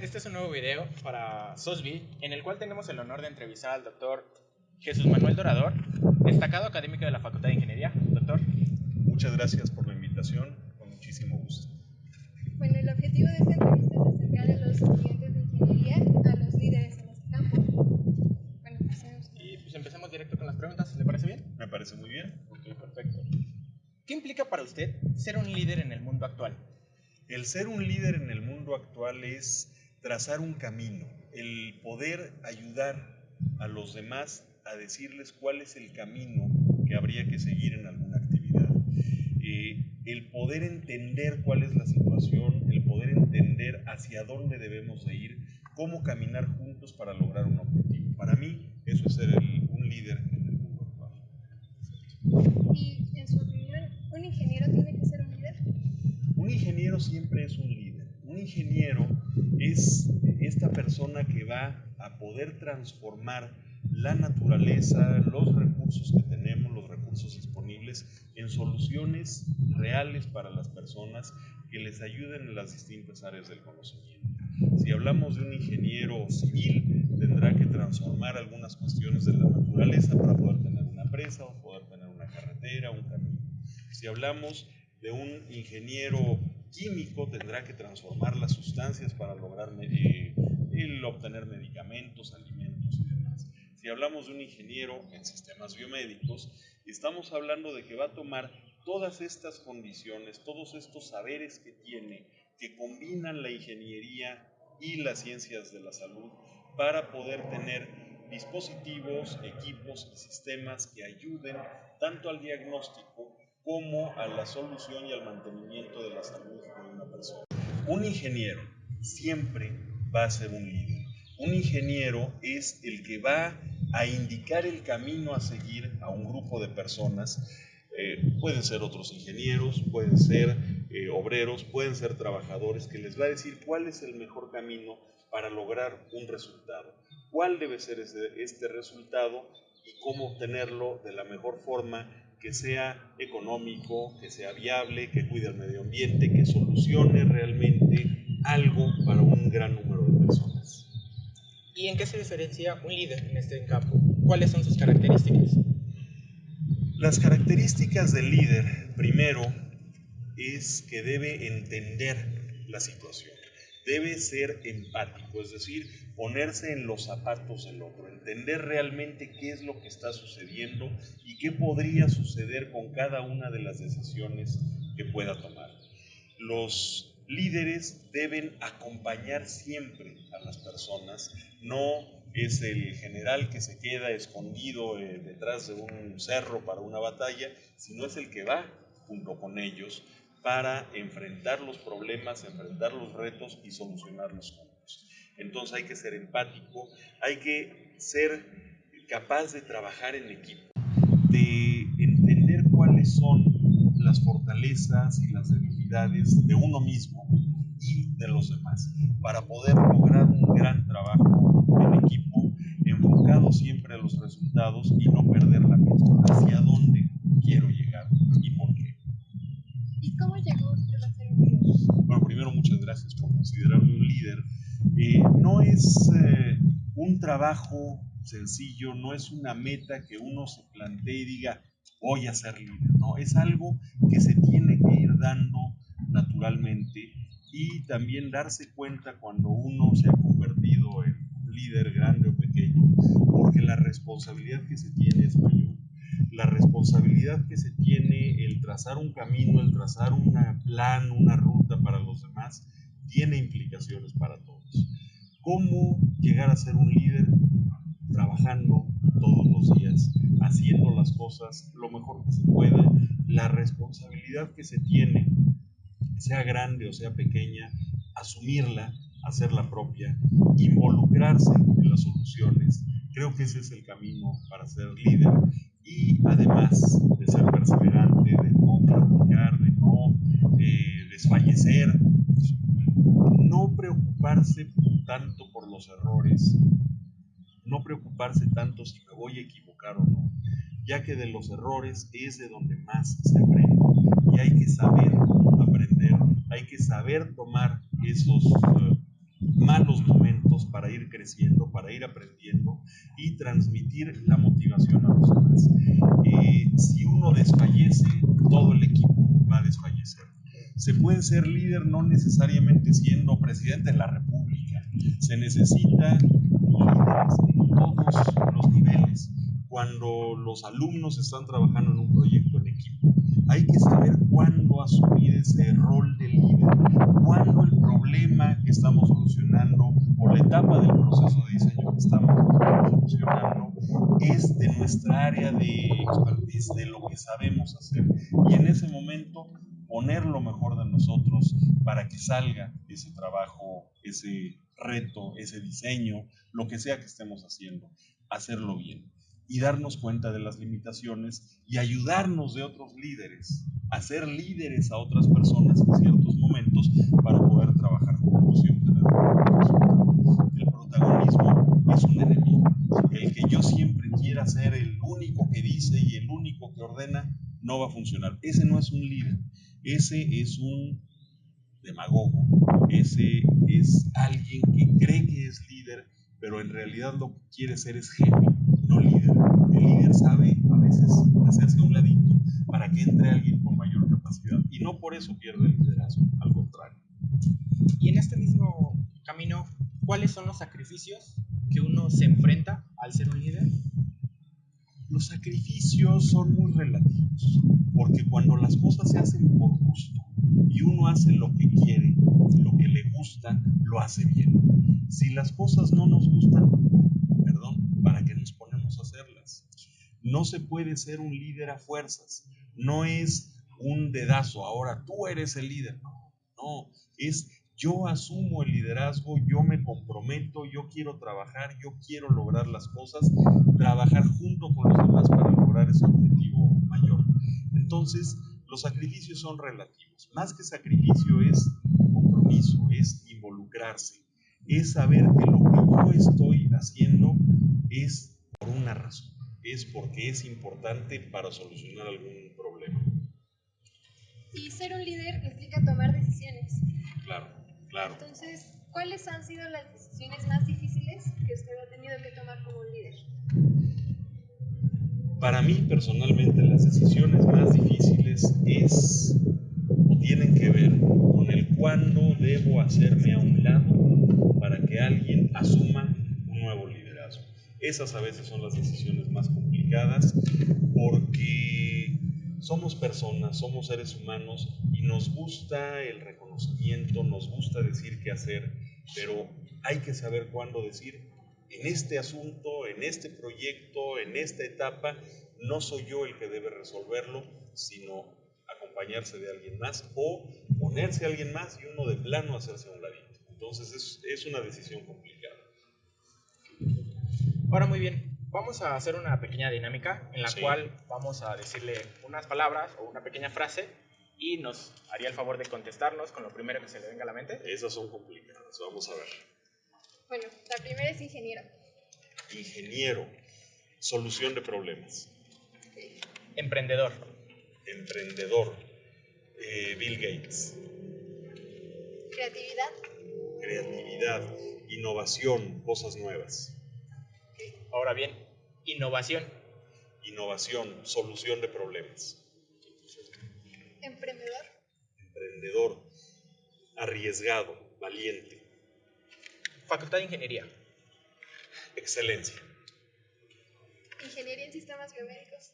este es un nuevo video para SOSBI en el cual tenemos el honor de entrevistar al doctor Jesús Manuel Dorador, destacado académico de la Facultad de Ingeniería. Doctor. Muchas gracias por la invitación, con muchísimo gusto. Bueno, el objetivo de esta entrevista es acercar a los estudiantes de ingeniería a los líderes en este campo. Bueno, empecemos. Y pues empecemos directo con las preguntas, ¿le parece bien? Me parece muy bien. Ok, perfecto. ¿Qué implica para usted ser un líder en el mundo actual? El ser un líder en el mundo actual es trazar un camino, el poder ayudar a los demás a decirles cuál es el camino que habría que seguir en alguna actividad. Eh, el poder entender cuál es la situación, el poder entender hacia dónde debemos de ir, cómo caminar juntos para lograr un objetivo. Para mí eso es ser un líder en el mundo actual. Y en su opinión, ¿un ingeniero tiene que ser un líder? Un ingeniero siempre es un líder. Un ingeniero es esta persona que va a poder transformar la naturaleza, los recursos que tenemos, los recursos disponibles, en soluciones reales para las personas que les ayuden en las distintas áreas del conocimiento. Si hablamos de un ingeniero civil, tendrá que transformar algunas cuestiones de la naturaleza para poder tener una presa o poder tener una carretera, un camino. Si hablamos de un ingeniero químico tendrá que transformar las sustancias para lograr eh, el obtener medicamentos, alimentos y demás. Si hablamos de un ingeniero en sistemas biomédicos, estamos hablando de que va a tomar todas estas condiciones, todos estos saberes que tiene, que combinan la ingeniería y las ciencias de la salud para poder tener dispositivos, equipos y sistemas que ayuden tanto al diagnóstico como a la solución y al mantenimiento de la salud de una persona. Un ingeniero siempre va a ser un líder. Un ingeniero es el que va a indicar el camino a seguir a un grupo de personas. Eh, pueden ser otros ingenieros, pueden ser eh, obreros, pueden ser trabajadores, que les va a decir cuál es el mejor camino para lograr un resultado, cuál debe ser este resultado y cómo obtenerlo de la mejor forma que sea económico, que sea viable, que cuide el medio ambiente, que solucione realmente algo para un gran número de personas. ¿Y en qué se diferencia un líder en este campo? ¿Cuáles son sus características? Las características del líder, primero, es que debe entender la situación debe ser empático, es decir, ponerse en los zapatos del otro, entender realmente qué es lo que está sucediendo y qué podría suceder con cada una de las decisiones que pueda tomar. Los líderes deben acompañar siempre a las personas, no es el general que se queda escondido eh, detrás de un cerro para una batalla, sino es el que va junto con ellos para enfrentar los problemas, enfrentar los retos y solucionarlos juntos. Entonces hay que ser empático, hay que ser capaz de trabajar en equipo, de entender cuáles son las fortalezas y las debilidades de uno mismo y de los demás, para poder lograr un gran trabajo en equipo, enfocado siempre a los resultados y no perder la vista hacia dónde quiero llegar y por qué. ¿Y cómo llegó usted a ser un líder? Bueno, primero muchas gracias por considerarme un líder. No es eh, un trabajo sencillo, no es una meta que uno se plantee y diga, voy a ser líder. No, es algo que se tiene que ir dando naturalmente y también darse cuenta cuando uno se ha convertido en líder grande o pequeño, porque la responsabilidad que se tiene es mayor la responsabilidad que se tiene, el trazar un camino, el trazar un plan, una ruta para los demás, tiene implicaciones para todos. ¿Cómo llegar a ser un líder? Trabajando todos los días, haciendo las cosas lo mejor que se pueda, la responsabilidad que se tiene, sea grande o sea pequeña, asumirla, hacerla propia, involucrarse en las soluciones. Creo que ese es el camino para ser líder y además de ser perseverante, de no claudicar, de no eh, desfallecer, no preocuparse tanto por los errores, no preocuparse tanto si me voy a equivocar o no, ya que de los errores es de donde más se aprende y hay que saber aprender, hay que saber tomar esos, eh, malos momentos para ir creciendo, para ir aprendiendo y transmitir la motivación a los demás. Eh, si uno desfallece, todo el equipo va a desfallecer. Se puede ser líder no necesariamente siendo presidente de la República. Se necesita líderes en todos los niveles. Cuando los alumnos están trabajando en un proyecto en equipo, hay que saber cuándo asumir ese rol de líder, cuándo el problema que estamos solucionando o la etapa del proceso de diseño que estamos solucionando es de nuestra área de expertise, de lo que sabemos hacer. Y en ese momento poner lo mejor de nosotros para que salga ese trabajo, ese reto, ese diseño, lo que sea que estemos haciendo, hacerlo bien y darnos cuenta de las limitaciones y ayudarnos de otros líderes, hacer líderes a otras personas en ciertos momentos para poder trabajar juntos y obtener. El protagonismo es un enemigo. El que yo siempre quiera ser el único que dice y el único que ordena no va a funcionar. Ese no es un líder, ese es un demagogo, ese es alguien que cree que es líder, pero en realidad lo que quiere ser es jefe no líder. El líder sabe a veces hacerse a un ladito para que entre alguien con mayor capacidad y no por eso pierde el liderazgo, al contrario. Y en este mismo camino, ¿cuáles son los sacrificios que uno se enfrenta al ser un líder? Los sacrificios son muy relativos, porque cuando las cosas se hacen por gusto y uno hace lo que quiere, lo que le gusta, lo hace bien. Si las cosas no nos gustan, perdón, ¿para qué nos ponemos a hacerlas? No se puede ser un líder a fuerzas, no es un dedazo, ahora tú eres el líder, no, no, es yo asumo el liderazgo, yo me comprometo, yo quiero trabajar, yo quiero lograr las cosas, trabajar junto con los demás para lograr ese objetivo mayor. Entonces, los sacrificios son relativos. Más que sacrificio es compromiso, es involucrarse, es saber que lo que yo estoy haciendo es por una razón, es porque es importante para solucionar algún problema. Y ser un líder implica tomar decisiones. Claro, claro. Entonces, ¿cuáles han sido las decisiones más difíciles que usted ha tenido que tomar como líder? Para mí personalmente las decisiones más difíciles es o tienen que ver con el cuándo debo hacerme a un lado para que alguien asuma un nuevo liderazgo. Esas a veces son las decisiones más complicadas porque somos personas, somos seres humanos y nos gusta el reconocimiento, nos gusta decir qué hacer, pero hay que saber cuándo decir, en este asunto, en este proyecto, en esta etapa, no soy yo el que debe resolverlo, sino acompañarse de alguien más o ponerse a alguien más y uno de plano hacerse a un ladito. Entonces es, es una decisión complicada. Ahora muy bien, vamos a hacer una pequeña dinámica en la Sí. cual vamos a decirle unas palabras o una pequeña frase y nos haría el favor de contestarnos con lo primero que se le venga a la mente. Esas son complicadas, vamos a ver. Bueno, la primera es ingeniero. Ingeniero, solución de problemas. Emprendedor, Emprendedor, eh, Bill Gates. Creatividad. Creatividad, innovación, cosas nuevas. ahora bien, innovación, Innovación, solución de problemas. Emprendedor. Emprendedor, arriesgado, valiente, facultad de ingeniería, excelencia. Ingeniería en sistemas biomédicos.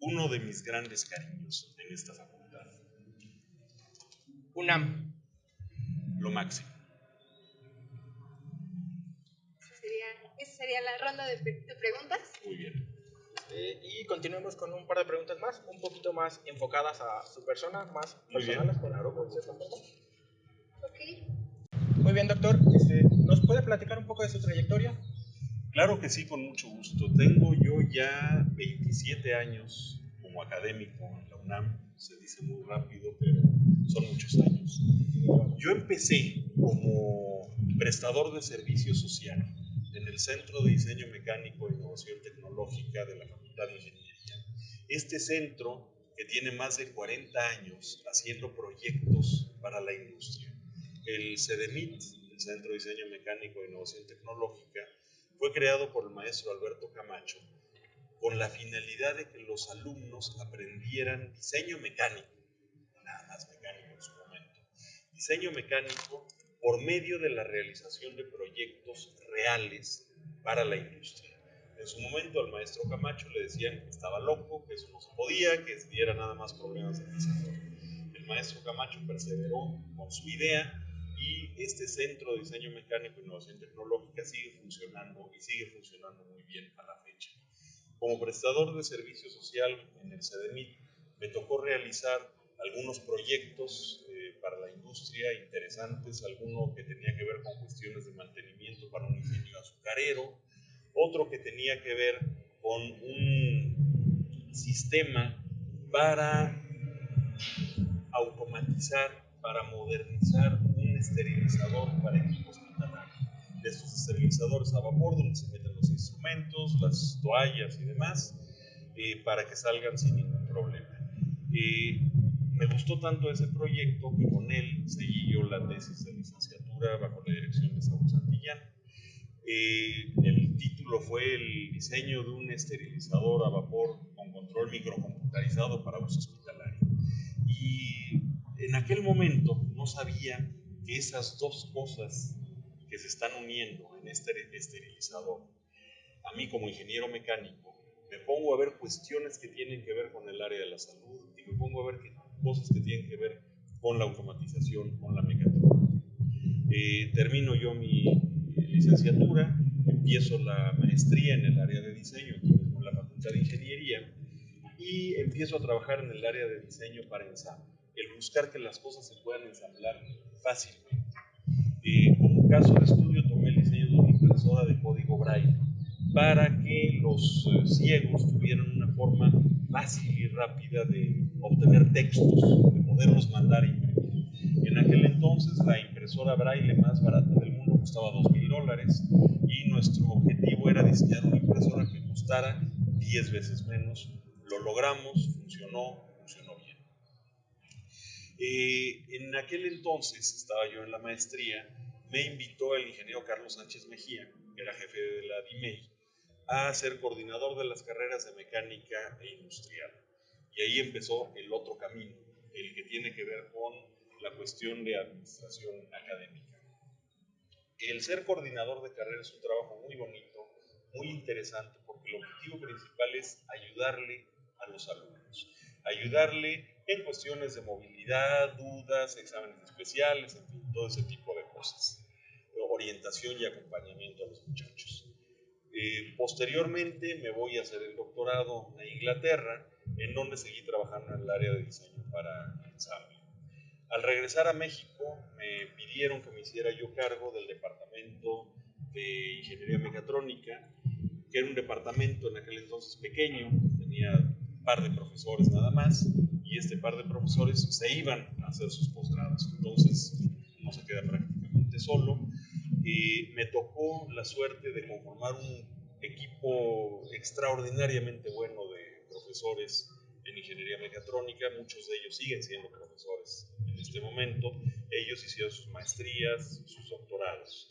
Uno de mis grandes cariños en esta facultad. UNAM, Lo máximo. Esa sería, esa sería la ronda de, pre- de preguntas. Muy bien. Eh, y continuemos con un par de preguntas más, un poquito más enfocadas a su persona, más Muy bien. personales, claro, cierta forma. Ok. Muy bien, doctor. Este, ¿Nos puede platicar un poco de su trayectoria? Claro que sí, con mucho gusto. Tengo yo ya 27 años como académico en la UNAM. Se dice muy rápido, pero son muchos años. Yo empecé como prestador de servicio social en el Centro de Diseño Mecánico e Innovación Tecnológica de la Facultad de Ingeniería. Este centro, que tiene más de 40 años haciendo proyectos para la industria, El CEDEMIT, el Centro de Diseño Mecánico e Innovación Tecnológica, fue creado por el maestro Alberto Camacho con la finalidad de que los alumnos aprendieran diseño mecánico, nada más mecánico en su momento, diseño mecánico por medio de la realización de proyectos reales para la industria. En su momento al maestro Camacho le decían que estaba loco, que eso no se podía, que diera nada más problemas de diseño. El maestro Camacho perseveró con su idea y este Centro de Diseño Mecánico e Innovación Tecnológica sigue funcionando y sigue funcionando muy bien a la fecha. Como prestador de servicio social en el CEDEMIT, me tocó realizar algunos proyectos eh, para la industria interesantes, alguno que tenía que ver con cuestiones de mantenimiento para un ingenio azucarero, otro que tenía que ver con un sistema para automatizar, para modernizar esterilizador para equipos hospitalarios. De estos esterilizadores a vapor, donde se meten los instrumentos, las toallas y demás, eh, para que salgan sin ningún problema. Eh, me gustó tanto ese proyecto que con él seguí yo la tesis de licenciatura bajo la dirección de Saúl Santillán. Eh, el título fue el diseño de un esterilizador a vapor con control microcomputarizado para uso hospitalario. Y en aquel momento no sabía que esas dos cosas que se están uniendo en este esterilizador, a mí como ingeniero mecánico, me pongo a ver cuestiones que tienen que ver con el área de la salud y me pongo a ver cosas que tienen que ver con la automatización, con la mecatrónica. Eh, termino yo mi licenciatura, empiezo la maestría en el área de diseño, aquí mismo en la Facultad de Ingeniería, y empiezo a trabajar en el área de diseño para ensamble, el buscar que las cosas se puedan ensamblar fácilmente. Eh, como caso de estudio tomé el diseño de una impresora de código braille para que los eh, ciegos tuvieran una forma fácil y rápida de obtener textos, de poderlos mandar a imprimir. En aquel entonces la impresora braille más barata del mundo costaba 2 mil dólares y nuestro objetivo era diseñar una impresora que costara 10 veces menos. Lo logramos, funcionó, funcionó bien. Eh, en aquel entonces, estaba yo en la maestría, me invitó el ingeniero Carlos Sánchez Mejía, que era jefe de la DIMEI, a ser coordinador de las carreras de mecánica e industrial. Y ahí empezó el otro camino, el que tiene que ver con la cuestión de administración académica. El ser coordinador de carreras es un trabajo muy bonito, muy interesante, porque el objetivo principal es ayudarle a los alumnos, ayudarle en cuestiones de movilidad, dudas, exámenes especiales, en fin, todo ese tipo de cosas, orientación y acompañamiento a los muchachos. Eh, posteriormente me voy a hacer el doctorado a Inglaterra, en donde seguí trabajando en el área de diseño para ensamble. Al regresar a México me pidieron que me hiciera yo cargo del departamento de ingeniería mecatrónica, que era un departamento en aquel entonces pequeño, tenía par de profesores nada más, y este par de profesores se iban a hacer sus posgrados, entonces no se queda prácticamente solo. Y me tocó la suerte de conformar un equipo extraordinariamente bueno de profesores en ingeniería mecatrónica, muchos de ellos siguen siendo profesores en este momento, ellos hicieron sus maestrías, sus doctorados.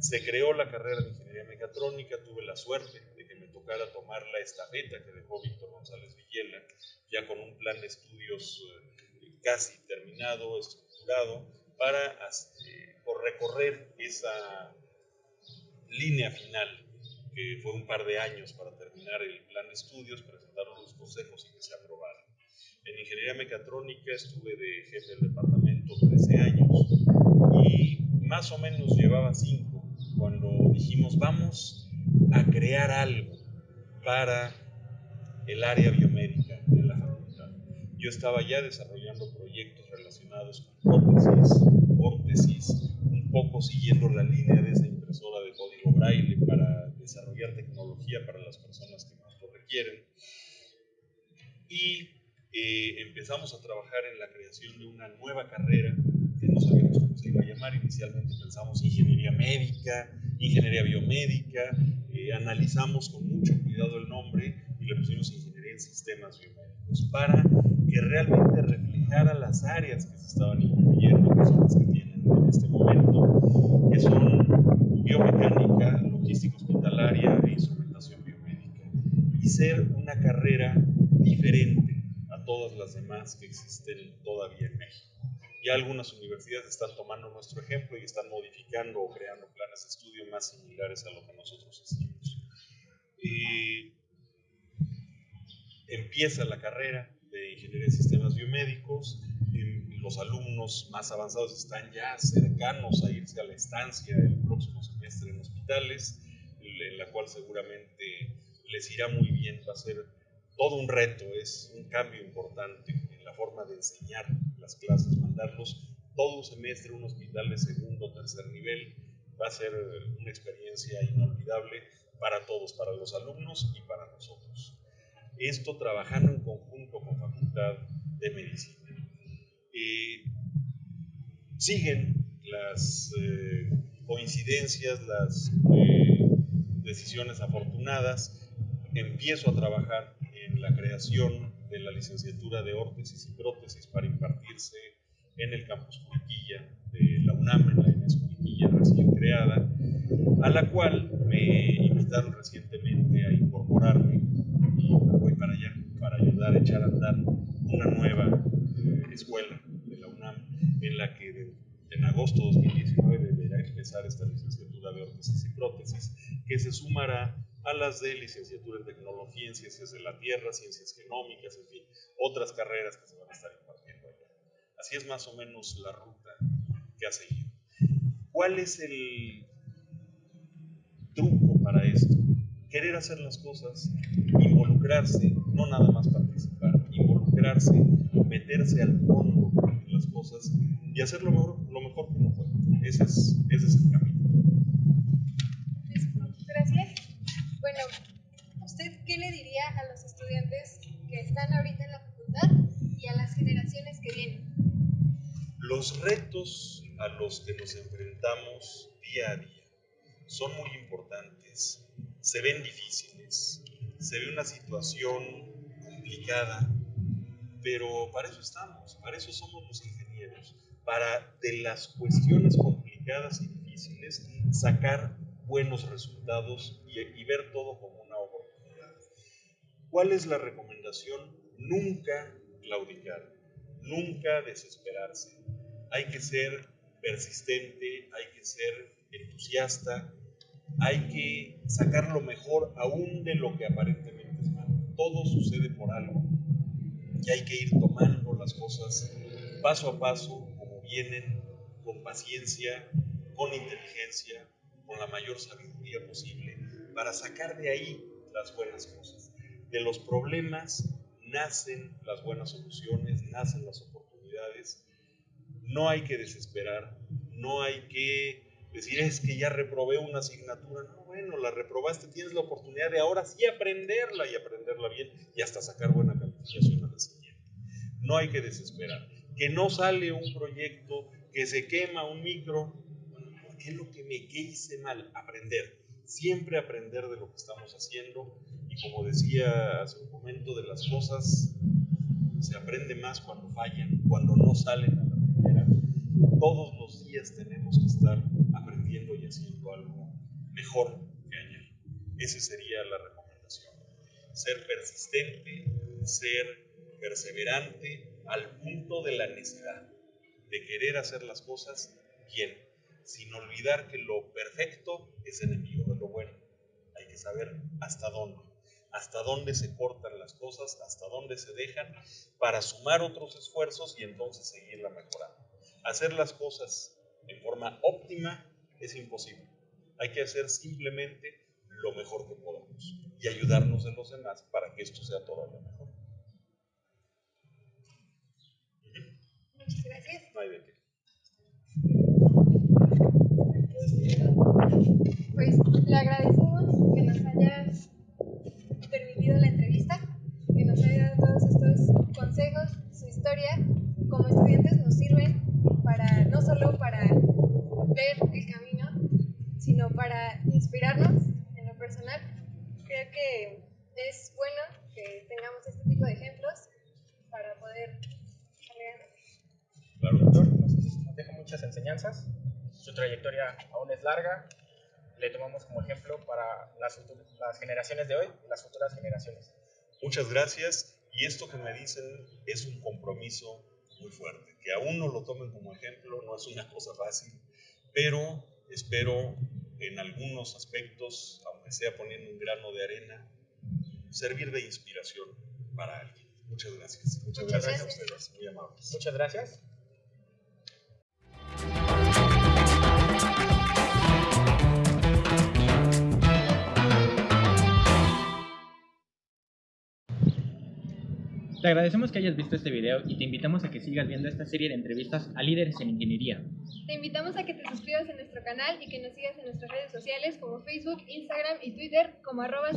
Se creó la carrera de ingeniería mecatrónica, tuve la suerte de que me tocara tomar la estafeta que dejó Víctor González Ya con un plan de estudios eh, casi terminado, estructurado, para por recorrer esa línea final, que fue un par de años para terminar el plan de estudios, presentar los consejos y que se aprobara. En ingeniería mecatrónica estuve de jefe del departamento 13 años y más o menos llevaba 5 cuando dijimos vamos a crear algo para el área biomédica de la facultad. Yo estaba ya desarrollando proyectos relacionados con prótesis, órtesis, poco siguiendo la línea de esa impresora de código braille para desarrollar tecnología para las personas que más lo requieren. Y eh, empezamos a trabajar en la creación de una nueva carrera que no sabíamos cómo se iba a llamar. Inicialmente pensamos ingeniería médica, ingeniería biomédica, eh, analizamos con mucho cuidado el nombre y le pusimos ingeniería en sistemas biomédicos para que realmente reflejara las áreas que se estaban incluyendo, que son las que tienen en este momento, que son biomecánica, logística hospitalaria e instrumentación biomédica. Y ser una carrera diferente a todas las demás que existen todavía en México. Ya algunas universidades están tomando nuestro ejemplo y están modificando o creando planes de estudio más similares a lo que nosotros hacemos. Empieza la carrera de Ingeniería en Sistemas Biomédicos. los alumnos más avanzados están ya cercanos a irse a la estancia el próximo semestre en hospitales, en la cual seguramente les irá muy bien. Va a ser todo un reto, es un cambio importante en la forma de enseñar las clases, mandarlos todo un semestre a un hospital de segundo o tercer nivel. Va a ser una experiencia inolvidable para todos, para los alumnos y para nosotros. Esto trabajando en conjunto con Facultad de Medicina. Eh, siguen las eh, coincidencias, las eh, decisiones afortunadas. Empiezo a trabajar en la creación de la licenciatura de órtesis y prótesis para impartirse en el campus Curiquilla de la UNAM, en la ENES recién creada, a la cual me invitaron recientemente a incorporarme y voy para allá para ayudar a echar a andar una nueva eh, escuela de la UNAM en la que en agosto de 2019 deberá empezar esta licenciatura de órtesis y prótesis que se sumará a las de licenciatura en tecnología, en ciencias de la tierra, ciencias genómicas, en fin, otras carreras que se van a estar impartiendo allá. Así es más o menos la ruta que ha seguido. ¿Cuál es el truco para esto? Querer hacer las cosas, involucrarse, no nada más participar, involucrarse, meterse al fondo en las cosas y hacer lo mejor, lo mejor que uno puede. Ese es, ese es el camino. ¿qué le diría a los estudiantes que están ahorita en la facultad y a las generaciones que vienen? Los retos a los que nos enfrentamos día a día son muy importantes, se ven difíciles, se ve una situación complicada, pero para eso estamos, para eso somos los ingenieros, para de las cuestiones complicadas y difíciles sacar buenos resultados y, y ver todo como ¿Cuál es la recomendación? Nunca claudicar, nunca desesperarse. Hay que ser persistente, hay que ser entusiasta, hay que sacar lo mejor aún de lo que aparentemente es malo. Todo sucede por algo y hay que ir tomando las cosas paso a paso, como vienen, con paciencia, con inteligencia, con la mayor sabiduría posible, para sacar de ahí las buenas cosas de los problemas nacen las buenas soluciones, nacen las oportunidades. No hay que desesperar, no hay que decir es que ya reprobé una asignatura. No, bueno, la reprobaste, tienes la oportunidad de ahora sí aprenderla y aprenderla bien y hasta sacar buena calificación a la siguiente. No hay que desesperar. Que no sale un proyecto, que se quema un micro. Bueno, ¿por qué es lo que me hice mal? Aprender. Siempre aprender de lo que estamos haciendo y como decía hace un momento, de las cosas se aprende más cuando fallan, cuando no salen a la. Todos los días tenemos que estar aprendiendo y haciendo algo mejor que ayer. Esa sería la recomendación. Ser persistente, ser perseverante al punto de la necesidad, de querer hacer las cosas bien, sin olvidar que lo perfecto es enemigo de lo bueno. Hay que saber hasta dónde hasta dónde se cortan las cosas, hasta dónde se dejan, para sumar otros esfuerzos y entonces seguirla mejorando. Hacer las cosas en forma óptima es imposible. Hay que hacer simplemente lo mejor que podamos y ayudarnos de los demás para que esto sea todavía mejor. Muchas gracias. Pues le agradecemos que nos hayas permitido la entrevista, que nos haya dado todos estos consejos, su historia, como estudiantes nos sirven para, no solo para ver el camino, sino para inspirarnos en lo personal. Creo que es bueno que tengamos este tipo de ejemplos para poder Claro, doctor, nos deja muchas enseñanzas. Su trayectoria aún es larga. Le tomamos como ejemplo para las, las generaciones de hoy y las futuras generaciones. Muchas gracias. Y esto que me dicen es un compromiso muy fuerte. Que aún no lo tomen como ejemplo, no es una cosa fácil, pero espero en algunos aspectos, aunque sea poniendo un grano de arena, servir de inspiración para alguien. Muchas gracias. Muchas, Muchas gracias, gracias. a ustedes, muy amables. Muchas gracias. Te agradecemos que hayas visto este video y te invitamos a que sigas viendo esta serie de entrevistas a líderes en ingeniería. Te invitamos a que te suscribas en nuestro canal y que nos sigas en nuestras redes sociales como Facebook, Instagram y Twitter como arroba.